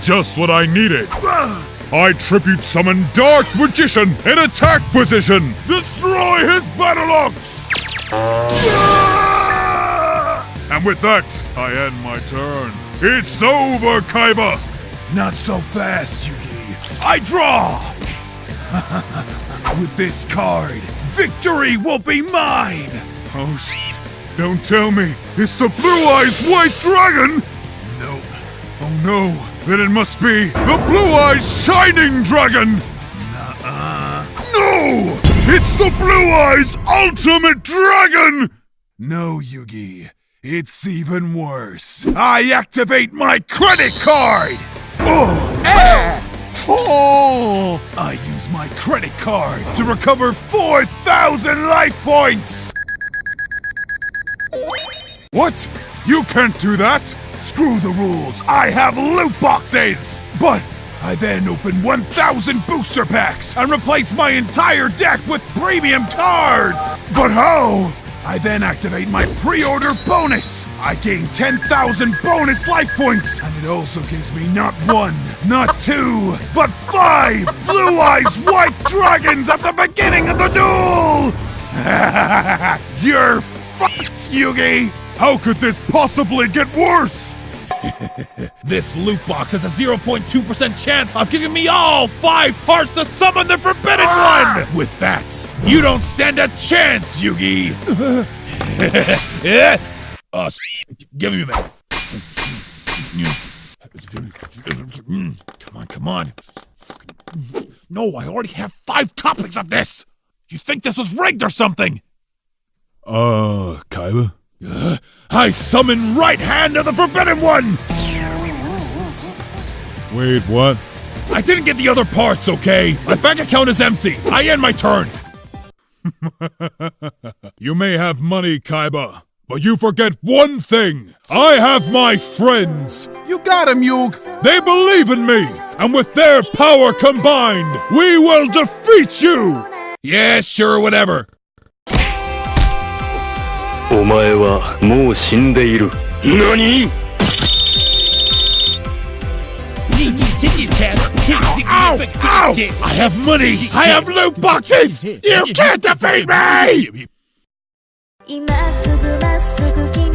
Just what I needed. I tribute summon Dark Magician in attack position. Destroy his battle ox. And with that, I end my turn. It's over, Kaiba. Not so fast, Yugi. I draw! With this card, victory will be mine! Oh, sh- don't tell me. It's the Blue Eyes White Dragon. Nope. Oh no, then it must be the Blue Eyes Shining Dragon. Nuh-uh. No, it's the Blue Eyes Ultimate Dragon. No, Yugi. It's even worse. I activate my credit card! Oh! Oh! oh, I use my credit card to recover 4,000 life points! what? You can't do that. Screw the rules, I have loot boxes! But I then open 1,000 booster packs and replace my entire deck with premium cards! But how? I then activate my pre-order bonus! I gain 10,000 bonus life points! And it also gives me not one, not two, but five Blue Eyes White Dragons at the beginning of the duel! You're fucked, Yugi! How could this possibly get worse? This loot box has a 0.2% chance of giving me all five parts to summon the Forbidden One! With that, you don't stand a chance, Yugi! S- give me a minute. Come on, come on. No, I already have five copies of this! You think this was rigged or something? Uh, Kaiba? I summon Right Hand of the Forbidden One! Wait, what? I didn't get the other parts, okay? My bank account is empty. I end my turn. You may have money, Kaiba, but you forget one thing. I have my friends. You got him, Yug! They believe in me, and with their power combined, we will defeat you. Yeah, sure, whatever. お前はもう死んでいる何 Ow! Ow! I have money! I have loot boxes! You can't defeat me! 今すぐまっすぐ